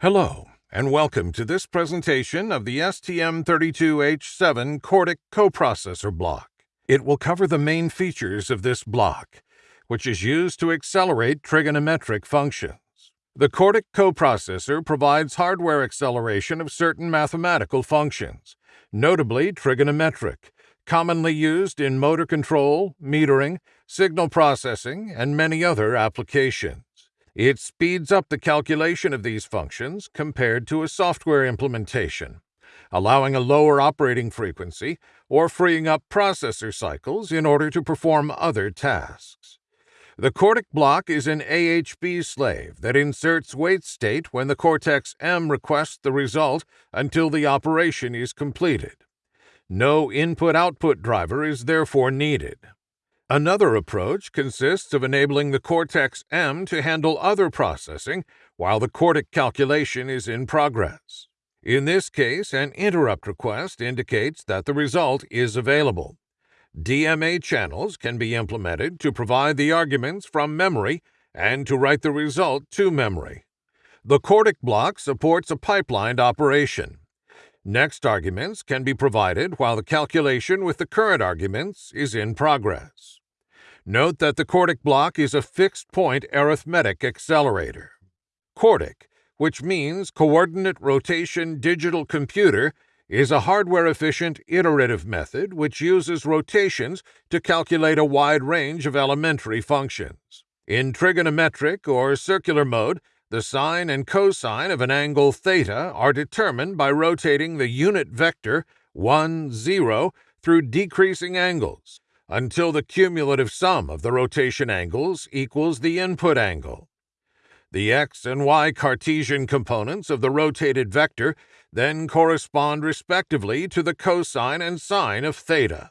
Hello, and welcome to this presentation of the STM32H7 Cordic coprocessor block. It will cover the main features of this block, which is used to accelerate trigonometric functions. The Cordic coprocessor provides hardware acceleration of certain mathematical functions, notably trigonometric, commonly used in motor control, metering, signal processing, and many other applications. It speeds up the calculation of these functions compared to a software implementation, allowing a lower operating frequency or freeing up processor cycles in order to perform other tasks. The Cordic block is an AHB slave that inserts wait state when the Cortex M requests the result until the operation is completed. No input-output driver is therefore needed. Another approach consists of enabling the Cortex-M to handle other processing while the Cordic calculation is in progress. In this case, an interrupt request indicates that the result is available. DMA channels can be implemented to provide the arguments from memory and to write the result to memory. The Cordic block supports a pipelined operation. Next arguments can be provided while the calculation with the current arguments is in progress. Note that the Cordic block is a fixed-point arithmetic accelerator. Cordic, which means Coordinate Rotation Digital Computer, is a hardware-efficient iterative method which uses rotations to calculate a wide range of elementary functions. In trigonometric or circular mode, the sine and cosine of an angle theta are determined by rotating the unit vector 1, 0 through decreasing angles until the cumulative sum of the rotation angles equals the input angle. The x and y Cartesian components of the rotated vector then correspond respectively to the cosine and sine of theta.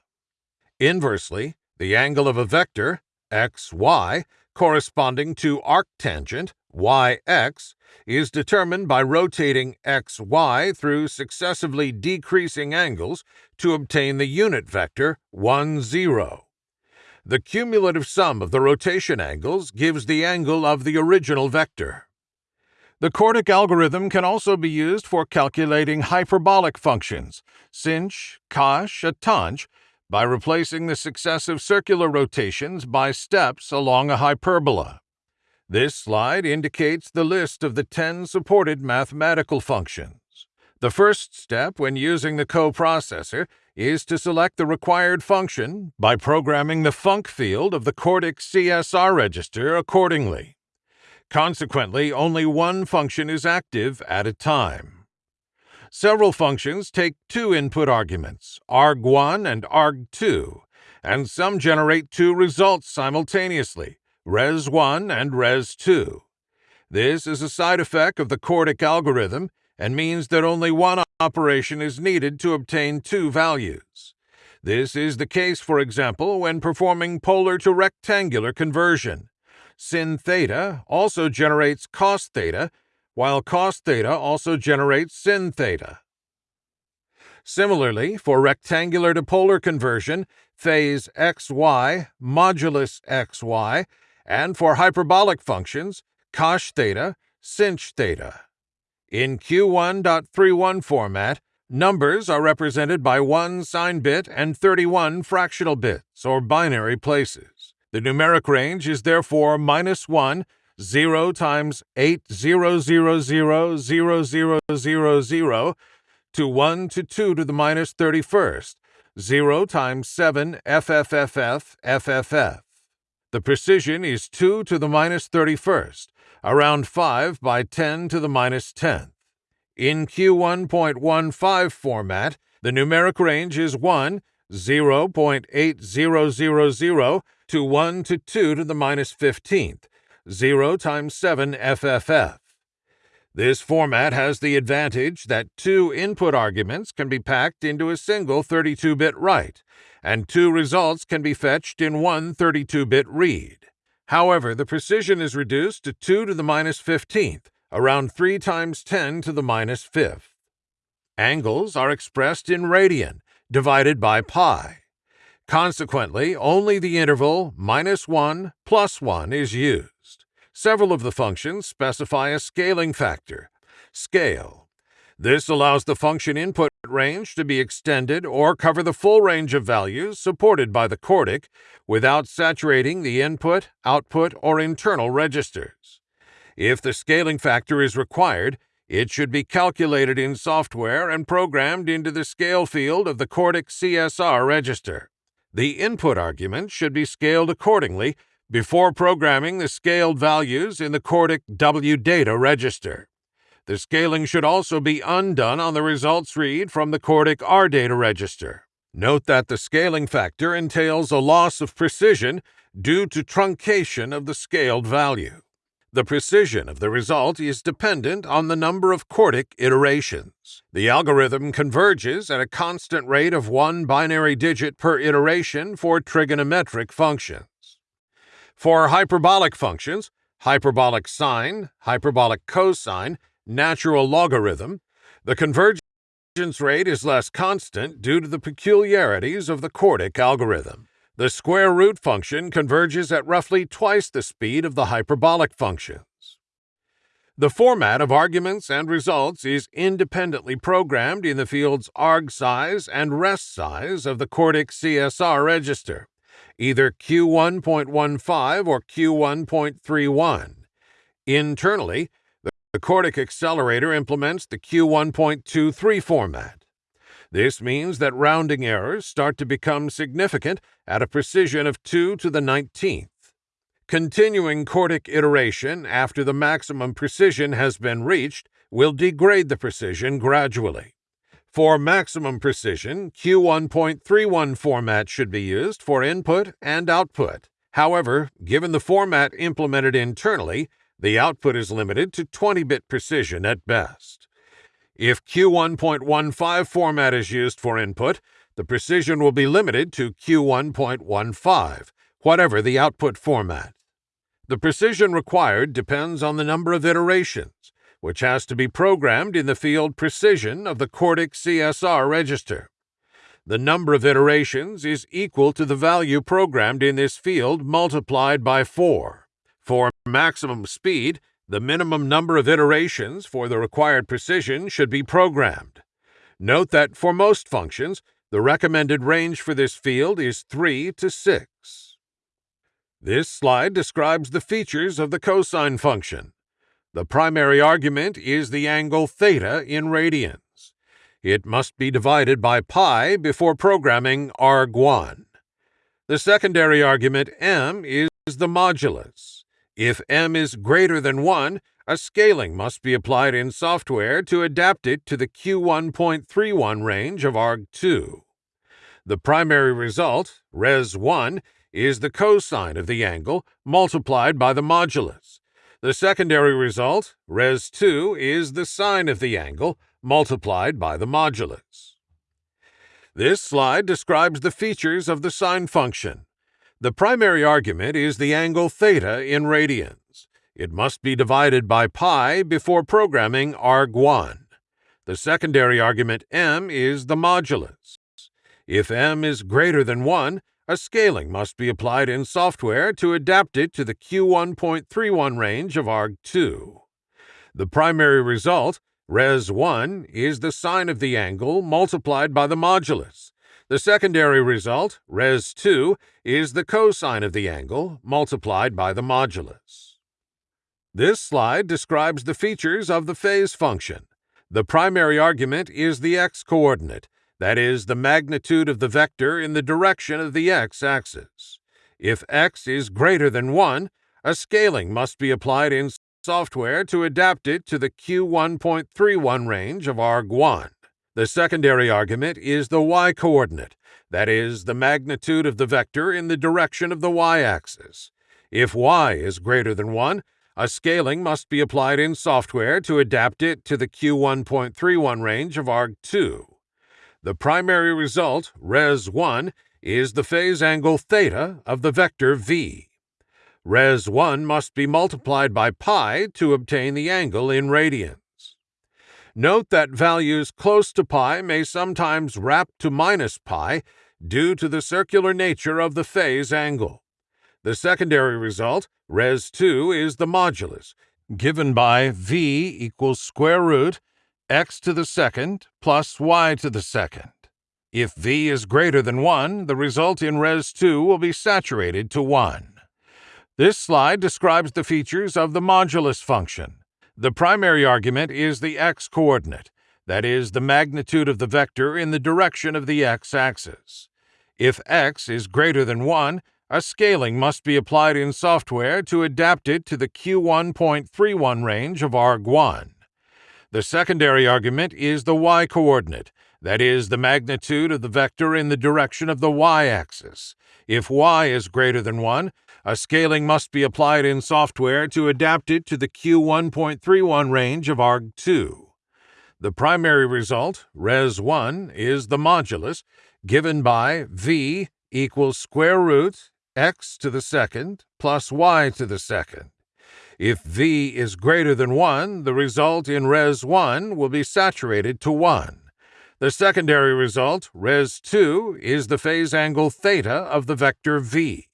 Inversely, the angle of a vector, x, y, corresponding to arctangent yx is determined by rotating xy through successively decreasing angles to obtain the unit vector 1, 0. The cumulative sum of the rotation angles gives the angle of the original vector. The Cordic algorithm can also be used for calculating hyperbolic functions, sinh, cosh, tanh, by replacing the successive circular rotations by steps along a hyperbola. This slide indicates the list of the 10 supported mathematical functions. The first step when using the coprocessor is to select the required function by programming the func field of the Cordic CSR register accordingly. Consequently, only one function is active at a time. Several functions take two input arguments, arg1 and arg2, and some generate two results simultaneously, res1 and res2. This is a side effect of the Cordic algorithm and means that only one operation is needed to obtain two values. This is the case, for example, when performing polar to rectangular conversion. Sin theta also generates cos theta, while cos theta also generates sin theta. Similarly, for rectangular to polar conversion, phase xy modulus xy and for hyperbolic functions, cosh theta, sinh theta. In Q1.31 format, numbers are represented by 1 sign bit and 31 fractional bits, or binary places. The numeric range is therefore minus 1, 0 times 80000000 to 1 to 2 to the minus 31st, 0 times 7 FFFF FFF. The precision is 2 to the minus 31st, around 5 by 10 to the minus 10th. In Q1.15 format, the numeric range is 1, 0.8000 to 1 to 2 to the minus 15th, 0 times 7 FFF. This format has the advantage that two input arguments can be packed into a single 32-bit write, and two results can be fetched in one 32-bit read. However, the precision is reduced to 2 to the minus 15th, around 3 times 10 to the minus 5th. Angles are expressed in radian, divided by pi. Consequently, only the interval minus 1 plus 1 is used. Several of the functions specify a scaling factor, Scale. This allows the function input range to be extended or cover the full range of values supported by the CORDIC without saturating the input, output, or internal registers. If the scaling factor is required, it should be calculated in software and programmed into the scale field of the CORDIC CSR register. The input argument should be scaled accordingly before programming the scaled values in the CORDIC WData register. The scaling should also be undone on the results read from the CORDIC data register. Note that the scaling factor entails a loss of precision due to truncation of the scaled value. The precision of the result is dependent on the number of CORDIC iterations. The algorithm converges at a constant rate of one binary digit per iteration for trigonometric functions. For hyperbolic functions, hyperbolic sine, hyperbolic cosine, natural logarithm, the convergence rate is less constant due to the peculiarities of the CORDIC algorithm. The square root function converges at roughly twice the speed of the hyperbolic functions. The format of arguments and results is independently programmed in the fields arg size and res size of the CORDIC CSR register, either Q1.15 or Q1.31. Internally, the CORDIC accelerator implements the Q1.23 format. This means that rounding errors start to become significant at a precision of 2 to the 19th. Continuing CORDIC iteration after the maximum precision has been reached will degrade the precision gradually. For maximum precision, Q1.31 format should be used for input and output. However, given the format implemented internally, the output is limited to 20 bit precision at best. If Q1.15 format is used for input, the precision will be limited to Q1.15, whatever the output format. The precision required depends on the number of iterations, which has to be programmed in the field precision of the CORDIC CSR register. The number of iterations is equal to the value programmed in this field multiplied by 4. For maximum speed, the minimum number of iterations for the required precision should be programmed. Note that for most functions, the recommended range for this field is 3 to 6. This slide describes the features of the cosine function. The primary argument is the angle theta in radians. It must be divided by pi before programming arg1. The secondary argument m is the modulus. If m is greater than 1, a scaling must be applied in software to adapt it to the Q1.31 range of arg2. The primary result, res1, is the cosine of the angle multiplied by the modulus. The secondary result, res2, is the sine of the angle multiplied by the modulus. This slide describes the features of the sine function. The primary argument is the angle theta in radians. It must be divided by pi before programming arg1. The secondary argument m is the modulus. If m is greater than 1, a scaling must be applied in software to adapt it to the Q1.31 range of arg2. The primary result, res1, is the sine of the angle multiplied by the modulus. The secondary result, res2, is the cosine of the angle multiplied by the modulus. This slide describes the features of the phase function. The primary argument is the x-coordinate, that is, the magnitude of the vector in the direction of the x-axis. If x is greater than 1, a scaling must be applied in software to adapt it to the Q1.31 range of arg1. The secondary argument is the y-coordinate, that is, the magnitude of the vector in the direction of the y-axis. If y is greater than 1, a scaling must be applied in software to adapt it to the Q1.31 range of arg2. The primary result, res1, is the phase angle theta of the vector v. Res1 must be multiplied by pi to obtain the angle in radians. Note that values close to pi may sometimes wrap to minus pi due to the circular nature of the phase angle. The secondary result, res2, is the modulus, given by v equals square root x to the second plus y to the second. If v is greater than 1, the result in res 2 will be saturated to 1. This slide describes the features of the modulus function. The primary argument is the x-coordinate, that is, the magnitude of the vector in the direction of the x-axis. If x is greater than 1, a scaling must be applied in software to adapt it to the Q1.31 range of arg1. The secondary argument is the y-coordinate, that is, the magnitude of the vector in the direction of the y-axis. If y is greater than 1, a scaling must be applied in software to adapt it to the Q1.31 range of arg2. The primary result, res1, is the modulus given by v equals square root x to the second plus y to the second. If v is greater than 1, the result in res1 will be saturated to 1. The secondary result, res2, is the phase angle theta of the vector v.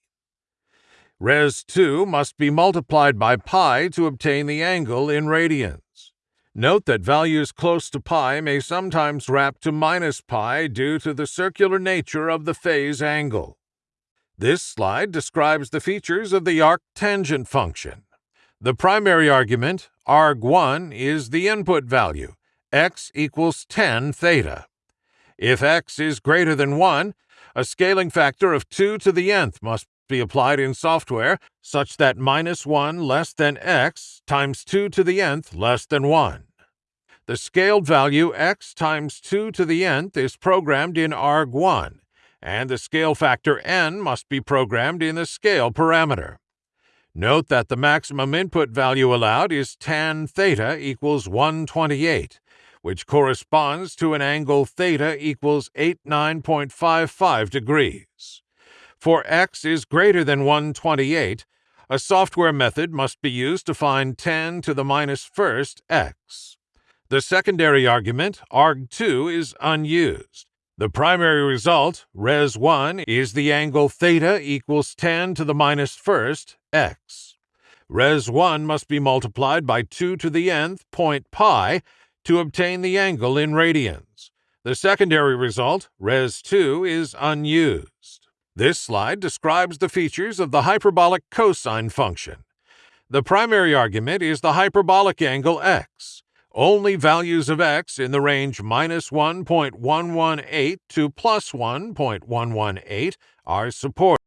Res2 must be multiplied by pi to obtain the angle in radians. Note that values close to pi may sometimes wrap to minus pi due to the circular nature of the phase angle. This slide describes the features of the arctangent function. The primary argument, arg1, is the input value, x equals tan theta. If x is greater than 1, a scaling factor of 2 to the nth must be applied in software such that minus 1 less than x times 2 to the nth less than 1. The scaled value x times 2 to the nth is programmed in arg1, and the scale factor n must be programmed in the scale parameter. Note that the maximum input value allowed is tan theta equals 128, which corresponds to an angle theta equals 89.55 degrees. For x is greater than 128, a software method must be used to find tan to the minus first x. The secondary argument, arg2, is unused. The primary result, res1, is the angle theta equals tan to the minus first x. Res1 must be multiplied by 2 to the nth point pi to obtain the angle in radians. The secondary result, res2, is unused. This slide describes the features of the hyperbolic cosine function. The primary argument is the hyperbolic angle x. Only values of x in the range minus 1.118 to plus 1.118 are supported.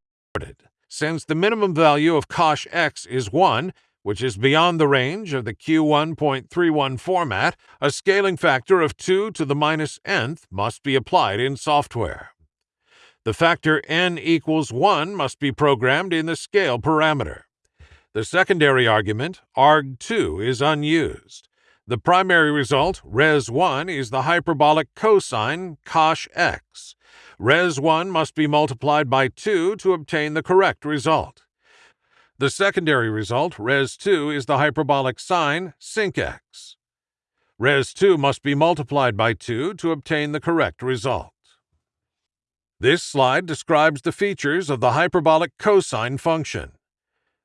Since the minimum value of cosh x is 1, which is beyond the range of the Q1.31 format, a scaling factor of 2 to the minus nth must be applied in software. The factor n equals 1 must be programmed in the scale parameter. The secondary argument, arg2, is unused. The primary result, res1, is the hyperbolic cosine cosh x. Res1 must be multiplied by 2 to obtain the correct result. The secondary result, res2, is the hyperbolic sine sinh x. Res2 must be multiplied by 2 to obtain the correct result. This slide describes the features of the hyperbolic cosine function.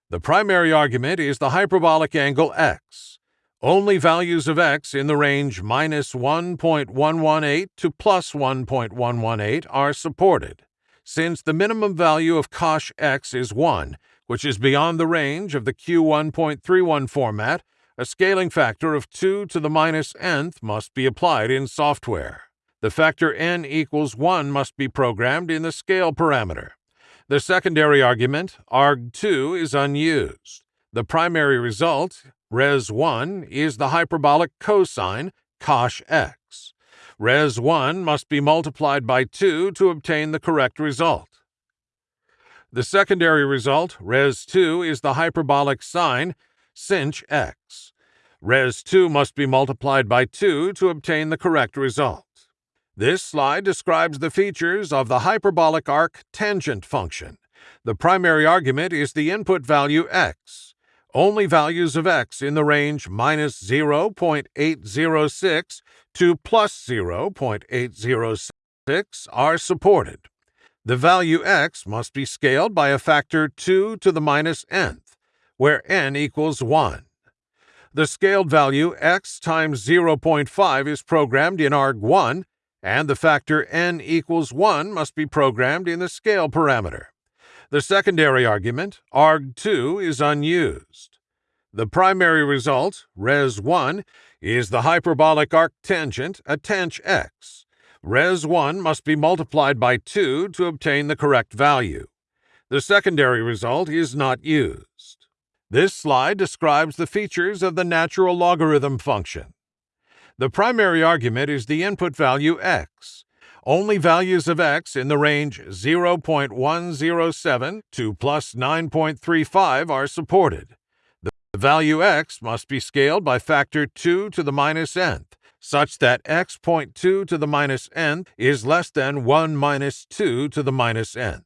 The primary argument is the hyperbolic angle x. Only values of x in the range minus 1.118 to plus 1.118 are supported. Since the minimum value of cosh x is 1, which is beyond the range of the Q1.31 format, a scaling factor of 2 to the minus nth must be applied in software. The factor n equals 1 must be programmed in the scale parameter. The secondary argument, arg2, is unused. The primary result, res1, is the hyperbolic cosine cosh x. Res1 must be multiplied by 2 to obtain the correct result. The secondary result, res2, is the hyperbolic sine sinh x. Res2 must be multiplied by 2 to obtain the correct result. This slide describes the features of the hyperbolic arc tangent function. The primary argument is the input value x. Only values of x in the range minus 0.806 to plus 0.806 are supported. The value x must be scaled by a factor 2 to the minus nth, where n equals 1. The scaled value x times 0.5 is programmed in arg1, and the factor n equals 1 must be programmed in the scale parameter. The secondary argument, arg2, is unused. The primary result, res1, is the hyperbolic arctangent tanh x. Res1 must be multiplied by 2 to obtain the correct value. The secondary result is not used. This slide describes the features of the natural logarithm function. The primary argument is the input value x. Only values of x in the range 0.107 to plus 9.35 are supported. The value x must be scaled by factor 2 to the minus nth, such that x.2 to the minus nth is less than 1 minus 2 to the minus nth.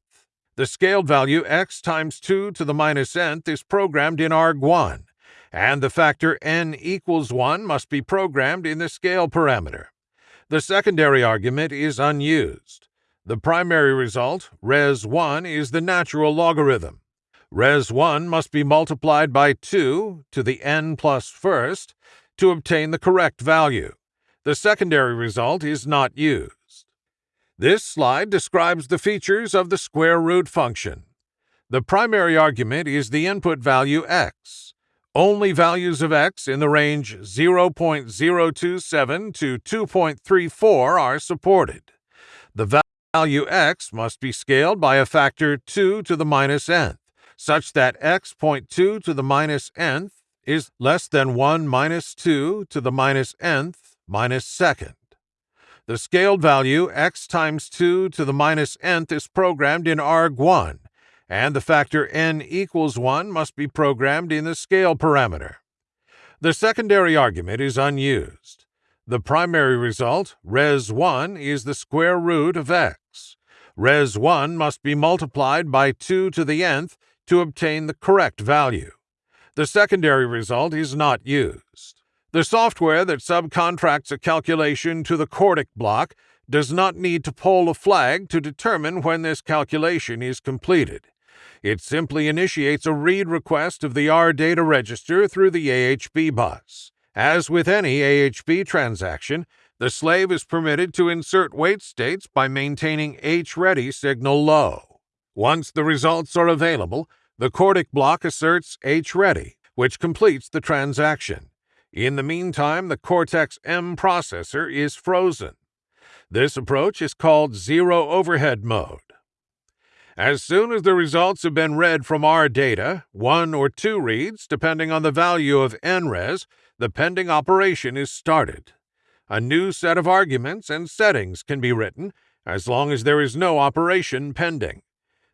The scaled value x times 2 to the minus nth is programmed in arg1, and the factor n equals 1 must be programmed in the scale parameter. The secondary argument is unused. The primary result, res1, is the natural logarithm. Res1 must be multiplied by 2 to the n plus first to obtain the correct value. The secondary result is not used. This slide describes the features of the square root function. The primary argument is the input value x. Only values of x in the range 0.027 to 2.34 are supported. The value x must be scaled by a factor 2 to the minus nth, such that x.2 to the minus nth is less than 1 minus 2 to the minus nth minus second. The scaled value x times 2 to the minus nth is programmed in arg1, and the factor n equals 1 must be programmed in the scale parameter. The secondary argument is unused. The primary result, res1, is the square root of x. Res1 must be multiplied by 2 to the nth to obtain the correct value. The secondary result is not used. The software that subcontracts a calculation to the Cordic block does not need to poll a flag to determine when this calculation is completed. It simply initiates a read request of the R data register through the AHB bus. As with any AHB transaction, the slave is permitted to insert wait states by maintaining H-ready signal low. Once the results are available, the Cordic block asserts H-ready, which completes the transaction. In the meantime, the Cortex M processor is frozen. This approach is called zero overhead mode. As soon as the results have been read from R data, one or two reads, depending on the value of nres, the pending operation is started. A new set of arguments and settings can be written as long as there is no operation pending.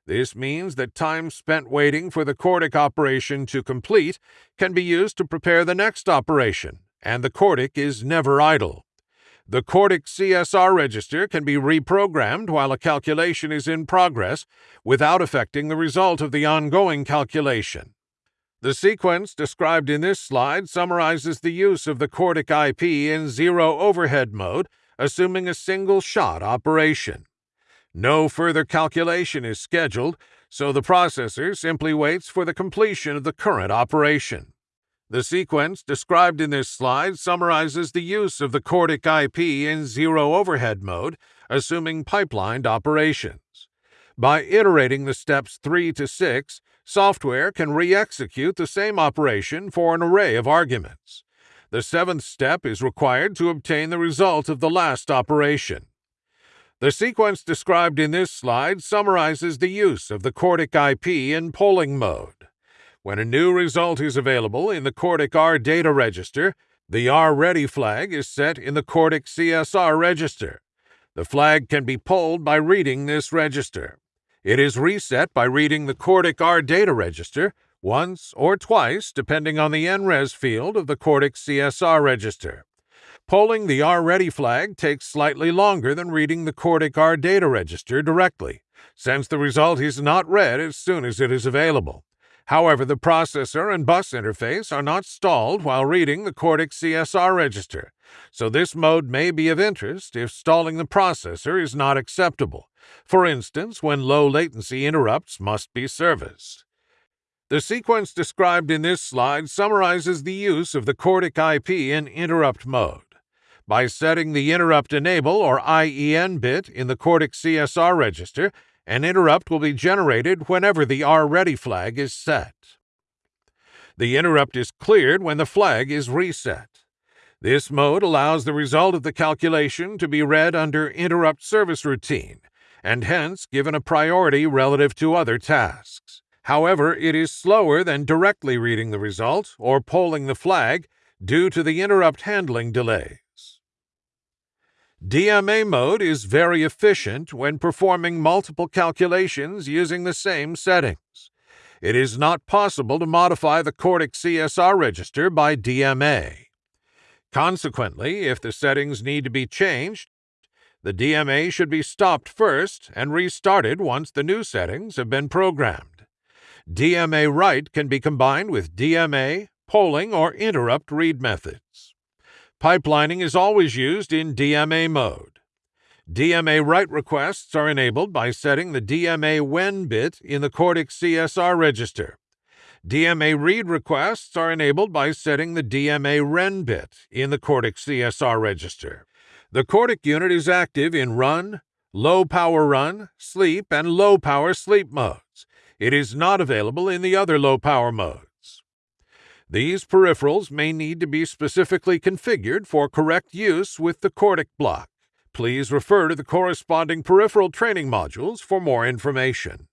This means that time spent waiting for the Cordic operation to complete can be used to prepare the next operation, and the Cordic is never idle. The Cordic CSR register can be reprogrammed while a calculation is in progress without affecting the result of the ongoing calculation. The sequence described in this slide summarizes the use of the Cordic IP in zero overhead mode, assuming a single shot operation. No further calculation is scheduled, so the processor simply waits for the completion of the current operation. The sequence described in this slide summarizes the use of the Cordic IP in zero overhead mode, assuming pipelined operations. By iterating the steps 3 to 6, software can re execute the same operation for an array of arguments. The seventh step is required to obtain the result of the last operation. The sequence described in this slide summarizes the use of the Cordic IP in polling mode. When a new result is available in the Cordic R data register, the R ready flag is set in the Cordic CSR register. The flag can be polled by reading this register. It is reset by reading the Cordic R data register once or twice depending on the NRES field of the Cordic CSR register. Polling the R-Ready flag takes slightly longer than reading the Cordic R data register directly, since the result is not read as soon as it is available. However, the processor and bus interface are not stalled while reading the Cordic CSR register, so this mode may be of interest if stalling the processor is not acceptable, for instance when low latency interrupts must be serviced. The sequence described in this slide summarizes the use of the Cordic IP in interrupt mode. By setting the interrupt enable or IEN bit in the Cordic CSR register, an interrupt will be generated whenever the R REady flag is set. The interrupt is cleared when the flag is reset. This mode allows the result of the calculation to be read under interrupt service routine and hence given a priority relative to other tasks. However, it is slower than directly reading the result or polling the flag due to the interrupt handling delays. DMA mode is very efficient when performing multiple calculations using the same settings. It is not possible to modify the Cordic CSR register by DMA. Consequently, if the settings need to be changed, the DMA should be stopped first and restarted once the new settings have been programmed. DMA write can be combined with DMA, polling, or interrupt read methods. Pipelining is always used in DMA mode. DMA write requests are enabled by setting the DMA when bit in the Cordic CSR register. DMA read requests are enabled by setting the DMA ren bit in the Cordic CSR register. The Cordic unit is active in run, low power run, sleep, and low power sleep modes. It is not available in the other low power modes. These peripherals may need to be specifically configured for correct use with the Cordic block. Please refer to the corresponding peripheral training modules for more information.